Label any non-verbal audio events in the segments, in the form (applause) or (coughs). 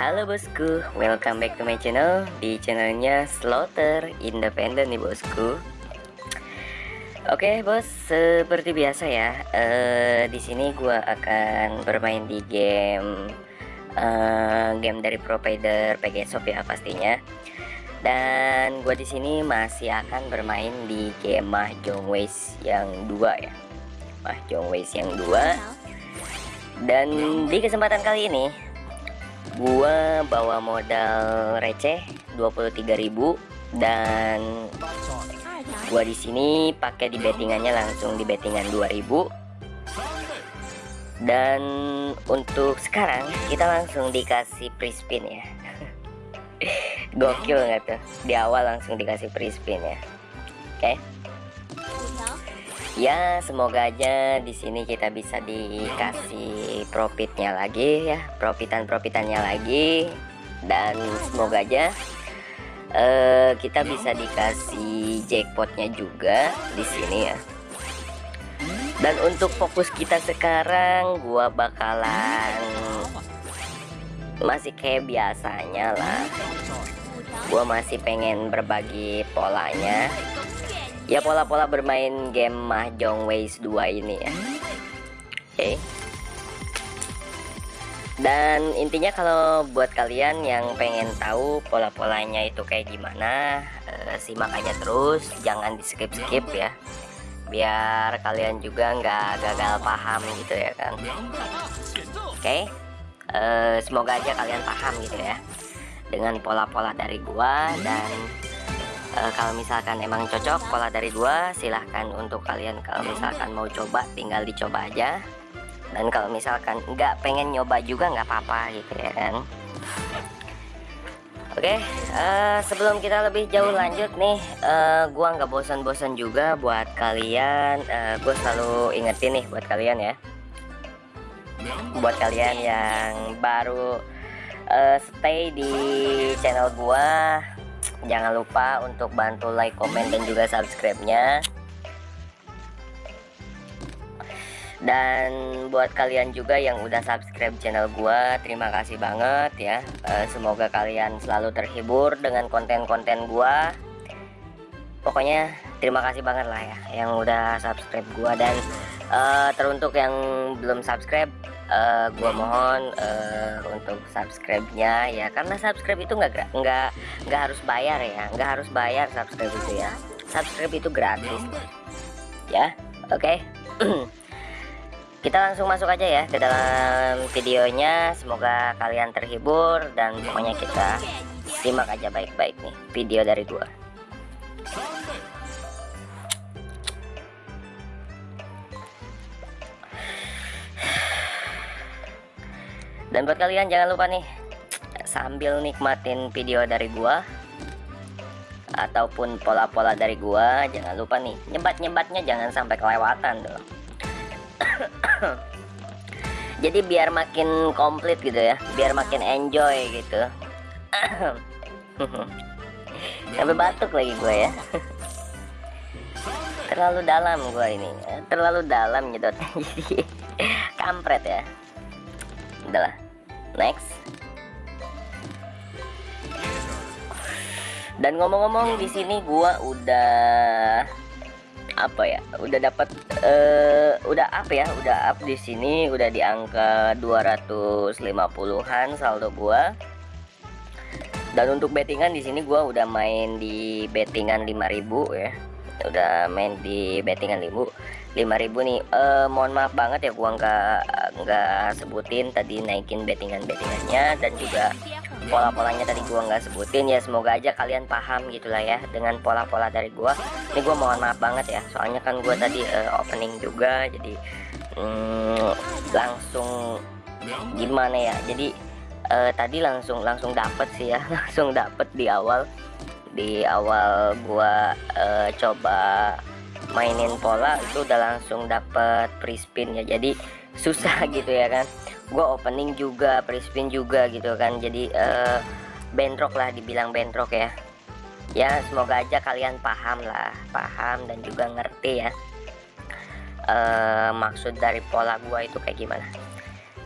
Halo bosku, welcome back to my channel. Di channelnya Slaughter Independent nih bosku. Oke bos, seperti biasa ya uh, Di sini gua akan bermain di game uh, Game dari provider PG ya pastinya. Dan gua di sini masih akan bermain di game Mahjong Ways yang dua ya. Mahjong Ways yang dua. Dan di kesempatan kali ini gua bawa modal receh 23.000 dan gua di sini pakai di bettingannya langsung di bettingan 2000 dan untuk sekarang kita langsung dikasih free spin ya. (laughs) Gokil nggak tuh? Di awal langsung dikasih free spin ya. Oke? okay? Ya semoga aja di sini kita bisa dikasih profitnya lagi ya profitan profitannya lagi. Dan semoga aja uh, kita bisa dikasih jackpotnya juga di sini ya. Dan untuk fokus kita sekarang gua bakalan masih kayak biasanya lah. Gua masih pengen berbagi polanya ya pola-pola bermain game Mahjong Ways 2 ini ya oke okay. dan intinya kalau buat kalian yang pengen tahu pola-polanya itu kayak gimana uh, simak aja terus jangan di skip-skip ya biar kalian juga nggak gagal paham gitu ya kan oke okay. eh, semoga aja kalian paham gitu ya dengan pola-pola dari gua dan uh, kalau misalkan emang cocok pola dari gua silahkan untuk kalian kalau misalkan mau coba tinggal dicoba aja dan kalau misalkan nggak pengen nyoba juga nggak apa-apa gitu ya kan Oke, okay, uh, eh, sebelum kita lebih jauh lanjut nih, uh, gua nggak bosan-bosan juga buat kalian. Uh, gue selalu ingetin nih buat kalian ya, buat kalian yang baru uh, stay di channel gua, jangan lupa untuk bantu like komen dan juga subscribe-nya. Dan buat kalian juga yang udah subscribe channel gua terima kasih banget ya. E, semoga kalian selalu terhibur dengan konten-konten gua. Pokoknya terima kasih banget lah ya yang udah subscribe gua. Dan e, teruntuk yang belum subscribe uh, gua mohon uh, untuk subscribe-nya ya karena subscribe itu nggak nggak nggak harus bayar ya nggak harus bayar subscribe itu ya. Subscribe itu gratis. Ya oke. Okay. (clears throat) kita langsung masuk aja ya ke dalam videonya. Semoga kalian terhibur dan pokoknya kita simak aja baik-baik nih video dari gua dan buat kalian jangan lupa nih sambil nikmatin video dari gua ataupun pola-pola dari gua jangan lupa nih nyebat-nyebatnya jangan sampai kelewatan tuh (coughs) jadi biar makin komplit gitu ya biar makin enjoy gitu. (coughs) Sampai batuk lagi gue ya. Terlalu dalam gua ini terlalu dalam gitu. Jadi (laughs) kampret ya udahlah next. Dan ngomong-ngomong di sini gua udah apa ya udah dapat uh, udah up ya udah up di sini udah di angka 250-an saldo gua. Dan untuk bettingan di sini gua udah main di bettingan 5000 ya. Udah main di bettingan 5000 5000 nih. Uh, mohon maaf banget ya gua nggak nggak sebutin tadi naikin bettingan bettingannya dan juga pola-polanya tadi gua nggak sebutin. Ya semoga aja kalian paham gitulah ya dengan pola-pola dari gua. Ini gua mohon maaf banget ya soalnya kan gua tadi uh, opening juga jadi mm, langsung gimana ya? Jadi uh, tadi langsung langsung dapet sih ya (laughs) langsung dapet di awal di awal gua uh, coba mainin pola itu udah langsung dapet free spin ya jadi susah (laughs) gitu ya kan. Gua opening juga free spin juga gitu kan. Jadi uh, bentrok lah dibilang bentrok ya. Ya semoga aja kalian paham lah paham dan juga ngerti ya uh, maksud dari pola gua itu kayak gimana.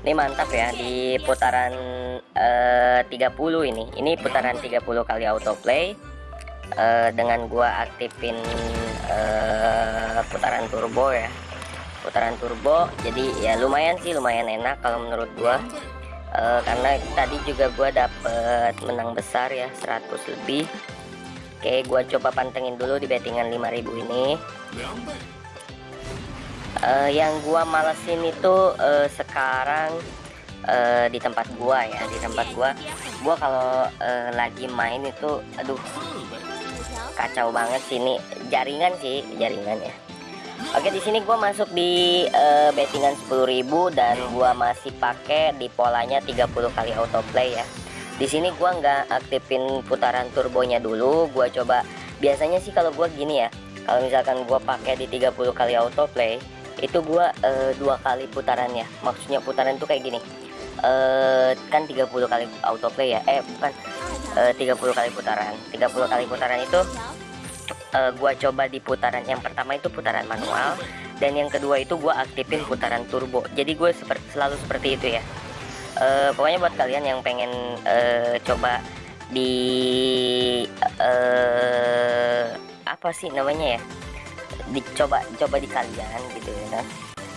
Ini mantap ya di putaran eh, 30 ini. Ini putaran 30 kali autoplay eh, dengan gua aktifin eh, putaran turbo ya. Putaran turbo. Jadi ya lumayan sih, lumayan enak kalau menurut gua. Eh, karena tadi juga gua dapet menang besar ya 100 lebih. Oke, gua coba pantengin dulu di bettingan 5000 ini. Uh, yang gua malesin itu uh, sekarang uh, di tempat gua ya, di tempat gua. Gua kalau uh, lagi main itu aduh kacau banget sini. Jaringan sih, jaringan ya. Oke, di sini gua masuk di uh, bettingan 10.000 dan gua masih pakai di polanya 30 kali autoplay ya. Di sini gua nggak aktifin putaran turbonya dulu. Gua coba biasanya sih kalau gua gini ya kalau misalkan gua pakai di 30 kali autoplay itu gua uh, dua kali putaran ya maksudnya putaran itu kayak gini. Uh, kan 30 kali autoplay ya? Eh bukan uh, 30 kali putaran. 30 kali putaran itu uh, gua coba di putaran yang pertama itu putaran manual dan yang kedua itu gua aktifin putaran turbo. Jadi gue seperti selalu seperti itu ya. Uh, pokoknya buat kalian yang pengen uh, coba di uh, apa sih namanya ya? Dicoba coba di kalian gitu ya kan.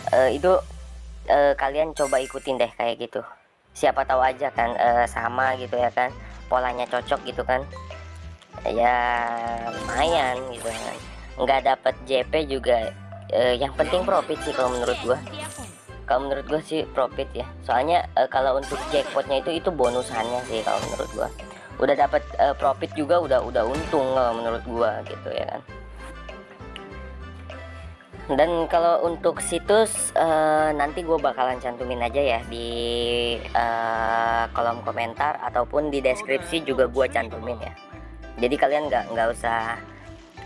Uh, itu uh, kalian coba ikutin deh kayak gitu. Siapa tahu aja kan uh, sama gitu ya kan polanya cocok gitu kan. Ya lumayan gitu kan. Nggak dapat JP juga uh, yang penting profit sih kalau menurut gua. Kalau menurut gue sih profit ya. Soalnya uh, kalau untuk jackpotnya itu itu bonusannya sih kalau menurut gue udah dapat uh, profit juga udah udah untung kalau menurut gue gitu ya kan. Dan kalau untuk situs uh, nanti gue bakalan cantumin aja ya di uh, kolom komentar ataupun di deskripsi juga gue cantumin ya. Jadi kalian nggak nggak usah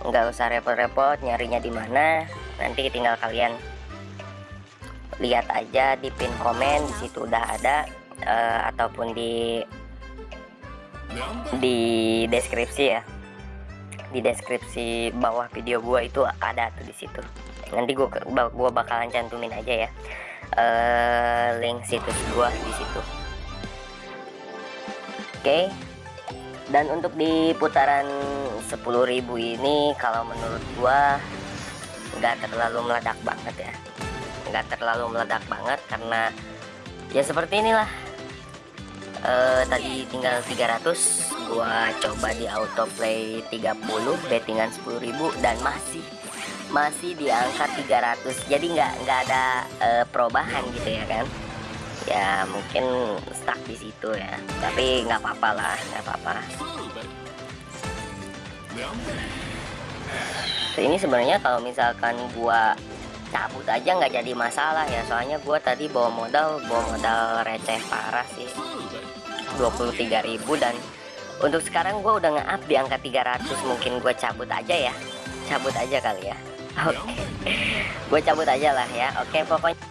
nggak usah repot-repot nyarinya di mana nanti tinggal kalian lihat aja di pin komen di situ udah ada uh, ataupun di di deskripsi ya. Di deskripsi bawah video gua itu ada tuh di situ. Nanti gua gua bakalan cantumin aja ya. Uh, link situs gua di situ oke. Dan untuk di putaran 10.000 ini kalau menurut gua nggak terlalu meledak banget ya. Nggak terlalu meledak banget karena ya seperti inilah. Uh, tadi tinggal 300 gua coba di autoplay 30 bettingan 10.000 dan masih masih di angka 300 jadi nggak nggak ada uh, perubahan gitu ya kan ya mungkin stuck di situ ya. Tapi nggak apa-apa lah nggak apa-apa. Ini sebenarnya kalau misalkan gua cabut aja nggak jadi masalah ya. Soalnya gue tadi bawa modal bawa modal receh parah sih. 23.000 dan untuk sekarang gue udah nge-up di angka 300 mungkin gue cabut aja ya. Cabut aja kali ya. (laughs) Oke. Okay. gue cabut aja lah ya. Oke okay, pokoknya